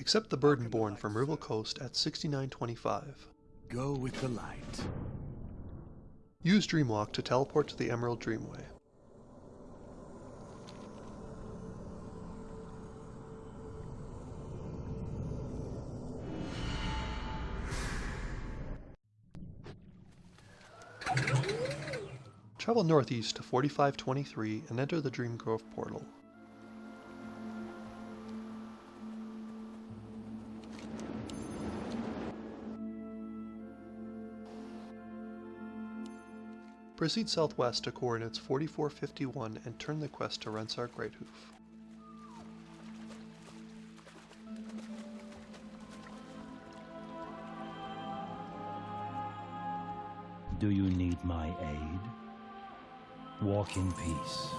Accept the burden borne from Rival Coast at 6925. Go with the light. Use Dreamwalk to teleport to the Emerald Dreamway. Travel northeast to 4523 and enter the Dream Grove portal. Proceed southwest to coordinates 4451 and turn the quest to Rensar Greathoof. Do you need my aid? Walk in peace.